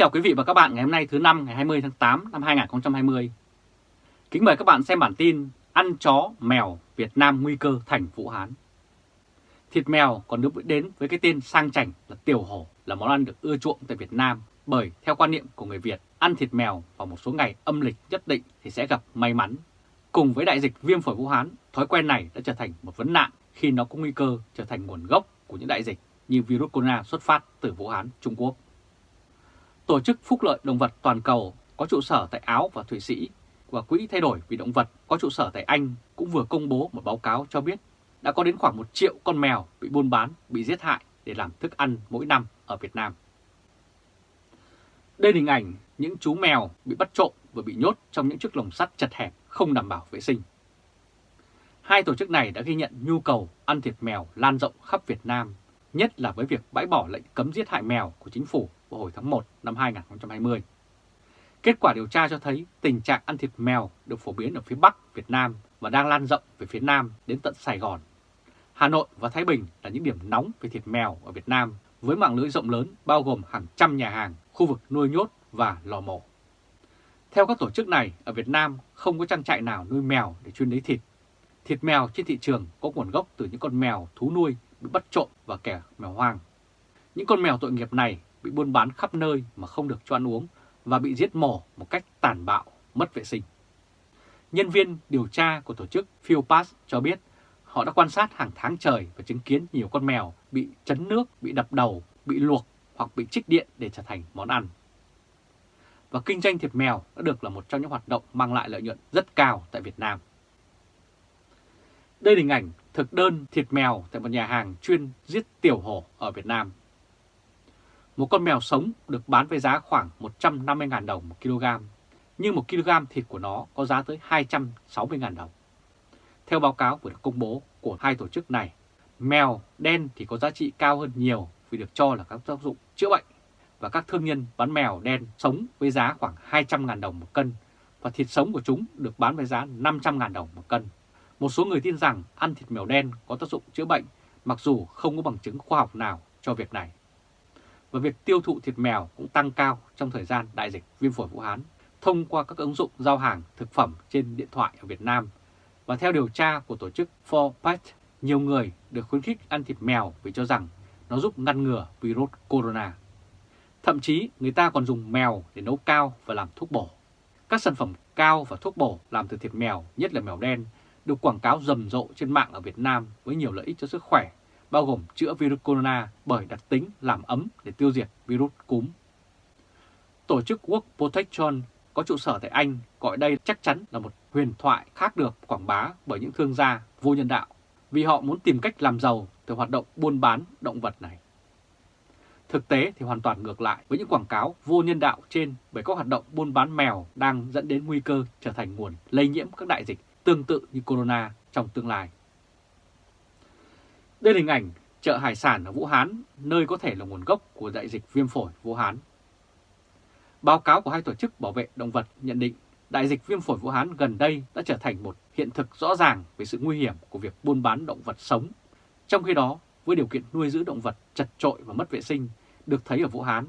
chào quý vị và các bạn ngày hôm nay thứ năm ngày 20 tháng 8 năm 2020. Kính mời các bạn xem bản tin Ăn chó mèo Việt Nam nguy cơ thành Vũ Hán. Thịt mèo còn được đến với cái tên sang chảnh là tiểu hổ là món ăn được ưa chuộng tại Việt Nam bởi theo quan niệm của người Việt, ăn thịt mèo vào một số ngày âm lịch nhất định thì sẽ gặp may mắn. Cùng với đại dịch viêm phổi Vũ Hán, thói quen này đã trở thành một vấn nạn khi nó có nguy cơ trở thành nguồn gốc của những đại dịch như virus corona xuất phát từ Vũ Hán, Trung Quốc. Tổ chức Phúc lợi Động vật Toàn cầu có trụ sở tại Áo và Thụy Sĩ và Quỹ Thay đổi vì Động vật có trụ sở tại Anh cũng vừa công bố một báo cáo cho biết đã có đến khoảng 1 triệu con mèo bị buôn bán, bị giết hại để làm thức ăn mỗi năm ở Việt Nam. Đây là hình ảnh những chú mèo bị bắt trộm và bị nhốt trong những chiếc lồng sắt chật hẹp không đảm bảo vệ sinh. Hai tổ chức này đã ghi nhận nhu cầu ăn thịt mèo lan rộng khắp Việt Nam, nhất là với việc bãi bỏ lệnh cấm giết hại mèo của chính phủ vào hồi tháng 1 năm 2020. Kết quả điều tra cho thấy tình trạng ăn thịt mèo được phổ biến ở phía Bắc Việt Nam và đang lan rộng về phía Nam đến tận Sài Gòn. Hà Nội và Thái Bình là những điểm nóng về thịt mèo ở Việt Nam với mạng lưới rộng lớn bao gồm hàng trăm nhà hàng, khu vực nuôi nhốt và lò mổ. Theo các tổ chức này, ở Việt Nam không có trang trại nào nuôi mèo để chuyên lấy thịt. Thịt mèo trên thị trường có nguồn gốc từ những con mèo thú nuôi bị bắt trộm và kẻ mèo hoang. Những con mèo tội nghiệp này bị buôn bán khắp nơi mà không được cho ăn uống và bị giết mổ một cách tàn bạo, mất vệ sinh. Nhân viên điều tra của tổ chức Philpass cho biết họ đã quan sát hàng tháng trời và chứng kiến nhiều con mèo bị chấn nước, bị đập đầu, bị luộc hoặc bị trích điện để trở thành món ăn. Và kinh doanh thịt mèo đã được là một trong những hoạt động mang lại lợi nhuận rất cao tại Việt Nam. Đây là hình ảnh thực đơn thịt mèo tại một nhà hàng chuyên giết tiểu hổ ở Việt Nam. Một con mèo sống được bán với giá khoảng 150.000 đồng một kg, nhưng một kg thịt của nó có giá tới 260.000 đồng. Theo báo cáo vừa được công bố của hai tổ chức này, mèo đen thì có giá trị cao hơn nhiều vì được cho là các tác dụng chữa bệnh và các thương nhân bán mèo đen sống với giá khoảng 200.000 đồng một cân và thịt sống của chúng được bán với giá 500.000 đồng một cân. Một số người tin rằng ăn thịt mèo đen có tác dụng chữa bệnh mặc dù không có bằng chứng khoa học nào cho việc này và việc tiêu thụ thịt mèo cũng tăng cao trong thời gian đại dịch viêm phổi Vũ Hán thông qua các ứng dụng giao hàng thực phẩm trên điện thoại ở Việt Nam. Và theo điều tra của tổ chức 4Pet, nhiều người được khuyến khích ăn thịt mèo vì cho rằng nó giúp ngăn ngừa virus corona. Thậm chí người ta còn dùng mèo để nấu cao và làm thuốc bổ. Các sản phẩm cao và thuốc bổ làm từ thịt mèo, nhất là mèo đen, được quảng cáo rầm rộ trên mạng ở Việt Nam với nhiều lợi ích cho sức khỏe bao gồm chữa virus corona bởi đặc tính làm ấm để tiêu diệt virus cúm. Tổ chức World Protection có trụ sở tại Anh gọi đây chắc chắn là một huyền thoại khác được quảng bá bởi những thương gia vô nhân đạo, vì họ muốn tìm cách làm giàu từ hoạt động buôn bán động vật này. Thực tế thì hoàn toàn ngược lại với những quảng cáo vô nhân đạo trên bởi các hoạt động buôn bán mèo đang dẫn đến nguy cơ trở thành nguồn lây nhiễm các đại dịch tương tự như corona trong tương lai. Đây là hình ảnh chợ hải sản ở Vũ Hán, nơi có thể là nguồn gốc của đại dịch viêm phổi Vũ Hán. Báo cáo của hai tổ chức bảo vệ động vật nhận định đại dịch viêm phổi Vũ Hán gần đây đã trở thành một hiện thực rõ ràng về sự nguy hiểm của việc buôn bán động vật sống. Trong khi đó, với điều kiện nuôi giữ động vật chật trội và mất vệ sinh được thấy ở Vũ Hán,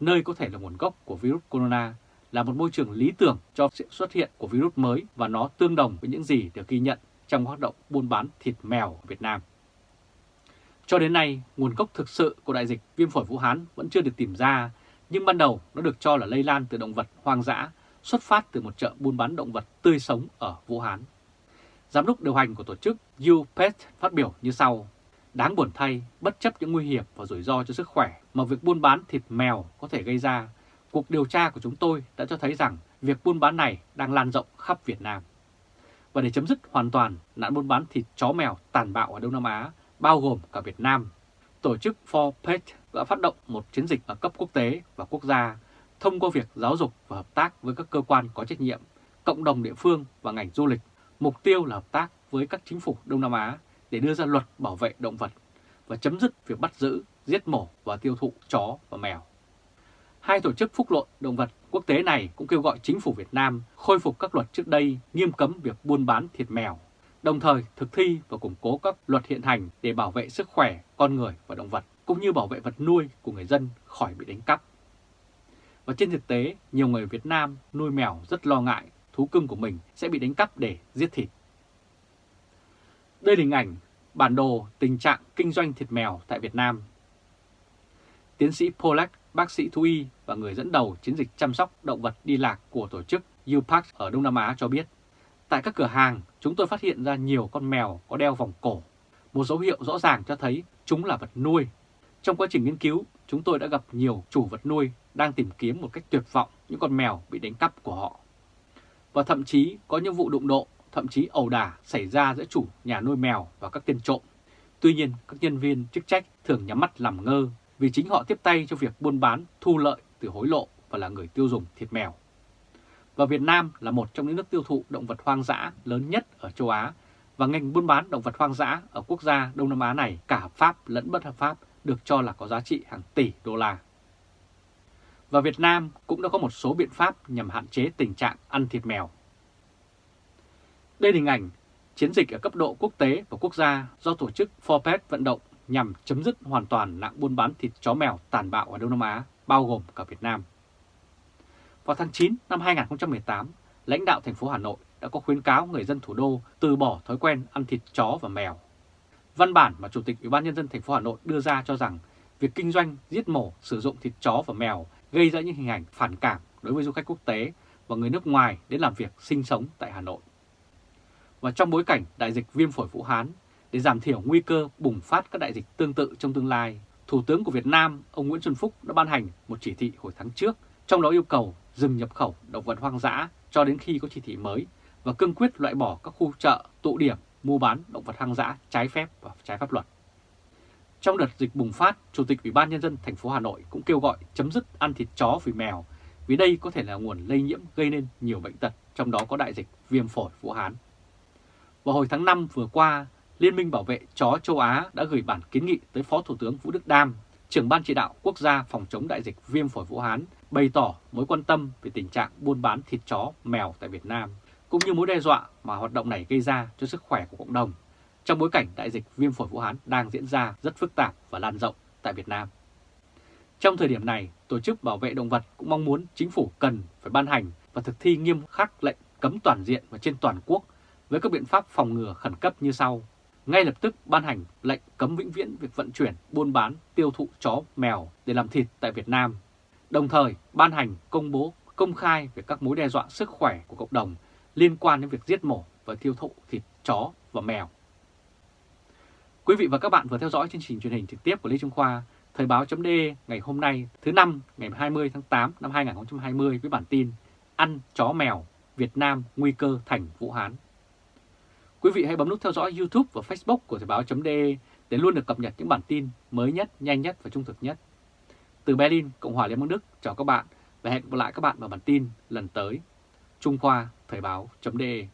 nơi có thể là nguồn gốc của virus corona, là một môi trường lý tưởng cho sự xuất hiện của virus mới và nó tương đồng với những gì được ghi nhận trong hoạt động buôn bán thịt mèo ở Việt Nam. Cho đến nay, nguồn gốc thực sự của đại dịch viêm phổi Vũ Hán vẫn chưa được tìm ra, nhưng ban đầu nó được cho là lây lan từ động vật hoang dã, xuất phát từ một chợ buôn bán động vật tươi sống ở Vũ Hán. Giám đốc điều hành của tổ chức UPET phát biểu như sau. Đáng buồn thay, bất chấp những nguy hiểm và rủi ro cho sức khỏe mà việc buôn bán thịt mèo có thể gây ra, cuộc điều tra của chúng tôi đã cho thấy rằng việc buôn bán này đang lan rộng khắp Việt Nam. Và để chấm dứt hoàn toàn nạn buôn bán thịt chó mèo tàn bạo ở Đông Nam Á, bao gồm cả Việt Nam. Tổ chức 4PET đã phát động một chiến dịch ở cấp quốc tế và quốc gia thông qua việc giáo dục và hợp tác với các cơ quan có trách nhiệm, cộng đồng địa phương và ngành du lịch. Mục tiêu là hợp tác với các chính phủ Đông Nam Á để đưa ra luật bảo vệ động vật và chấm dứt việc bắt giữ, giết mổ và tiêu thụ chó và mèo. Hai tổ chức phúc lợi động vật quốc tế này cũng kêu gọi chính phủ Việt Nam khôi phục các luật trước đây nghiêm cấm việc buôn bán thịt mèo đồng thời thực thi và củng cố các luật hiện hành để bảo vệ sức khỏe con người và động vật, cũng như bảo vệ vật nuôi của người dân khỏi bị đánh cắp. Và trên thực tế, nhiều người Việt Nam nuôi mèo rất lo ngại thú cưng của mình sẽ bị đánh cắp để giết thịt. Đây là hình ảnh bản đồ tình trạng kinh doanh thịt mèo tại Việt Nam. Tiến sĩ Polak, bác sĩ thú y và người dẫn đầu chiến dịch chăm sóc động vật đi lạc của tổ chức UPAC ở Đông Nam Á cho biết, tại các cửa hàng chúng tôi phát hiện ra nhiều con mèo có đeo vòng cổ. Một dấu hiệu rõ ràng cho thấy chúng là vật nuôi. Trong quá trình nghiên cứu, chúng tôi đã gặp nhiều chủ vật nuôi đang tìm kiếm một cách tuyệt vọng những con mèo bị đánh cắp của họ. Và thậm chí có những vụ đụng độ, thậm chí ẩu đả xảy ra giữa chủ nhà nuôi mèo và các tên trộm. Tuy nhiên, các nhân viên chức trách thường nhắm mắt làm ngơ vì chính họ tiếp tay cho việc buôn bán thu lợi từ hối lộ và là người tiêu dùng thịt mèo. Và Việt Nam là một trong những nước tiêu thụ động vật hoang dã lớn nhất ở châu Á và ngành buôn bán động vật hoang dã ở quốc gia Đông Nam Á này cả hợp pháp lẫn bất hợp pháp được cho là có giá trị hàng tỷ đô la. Và Việt Nam cũng đã có một số biện pháp nhằm hạn chế tình trạng ăn thịt mèo. Đây là hình ảnh chiến dịch ở cấp độ quốc tế và quốc gia do tổ chức Forpet vận động nhằm chấm dứt hoàn toàn nạn buôn bán thịt chó mèo tàn bạo ở Đông Nam Á, bao gồm cả Việt Nam. Vào tháng 9 năm 2018, lãnh đạo thành phố Hà Nội đã có khuyến cáo người dân thủ đô từ bỏ thói quen ăn thịt chó và mèo. Văn bản mà Chủ tịch Ủy ban nhân dân thành phố Hà Nội đưa ra cho rằng việc kinh doanh, giết mổ, sử dụng thịt chó và mèo gây ra những hình ảnh phản cảm đối với du khách quốc tế và người nước ngoài đến làm việc sinh sống tại Hà Nội. Và trong bối cảnh đại dịch viêm phổi Vũ Hán, để giảm thiểu nguy cơ bùng phát các đại dịch tương tự trong tương lai, Thủ tướng của Việt Nam, ông Nguyễn Xuân Phúc đã ban hành một chỉ thị hồi tháng trước, trong đó yêu cầu dừng nhập khẩu động vật hoang dã cho đến khi có chỉ thị mới và cương quyết loại bỏ các khu chợ, tụ điểm mua bán động vật hoang dã trái phép và trái pháp luật. Trong đợt dịch bùng phát, Chủ tịch Ủy ban Nhân dân thành phố Hà Nội cũng kêu gọi chấm dứt ăn thịt chó vì mèo vì đây có thể là nguồn lây nhiễm gây nên nhiều bệnh tật, trong đó có đại dịch viêm phổi Vũ Hán. Vào hồi tháng 5 vừa qua, Liên minh Bảo vệ Chó Châu Á đã gửi bản kiến nghị tới Phó Thủ tướng Vũ Đức Đam, trưởng Ban chỉ đạo quốc gia phòng chống đại dịch viêm phổi Vũ Hán, bày tỏ mối quan tâm về tình trạng buôn bán thịt chó, mèo tại Việt Nam, cũng như mối đe dọa mà hoạt động này gây ra cho sức khỏe của cộng đồng, trong bối cảnh đại dịch viêm phổi Vũ Hán đang diễn ra rất phức tạp và lan rộng tại Việt Nam. Trong thời điểm này, Tổ chức Bảo vệ Động vật cũng mong muốn chính phủ cần phải ban hành và thực thi nghiêm khắc lệnh cấm toàn diện và trên toàn quốc với các biện pháp phòng ngừa khẩn cấp như sau. Ngay lập tức ban hành lệnh cấm vĩnh viễn việc vận chuyển, buôn bán, tiêu thụ chó, mèo để làm thịt tại Việt Nam. Đồng thời ban hành công bố công khai về các mối đe dọa sức khỏe của cộng đồng liên quan đến việc giết mổ và tiêu thụ thịt chó và mèo. Quý vị và các bạn vừa theo dõi chương trình truyền hình trực tiếp của Lê Trung Khoa, Thời báo chấm ngày hôm nay thứ năm ngày 20 tháng 8 năm 2020 với bản tin Ăn chó mèo, Việt Nam nguy cơ thành Vũ Hán. Quý vị hãy bấm nút theo dõi YouTube và Facebook của Thời báo chấm để luôn được cập nhật những bản tin mới nhất, nhanh nhất và trung thực nhất. Từ Berlin, Cộng hòa Liên bang Đức, chào các bạn và hẹn gặp lại các bạn vào bản tin lần tới. Trung Khoa Thời báo.de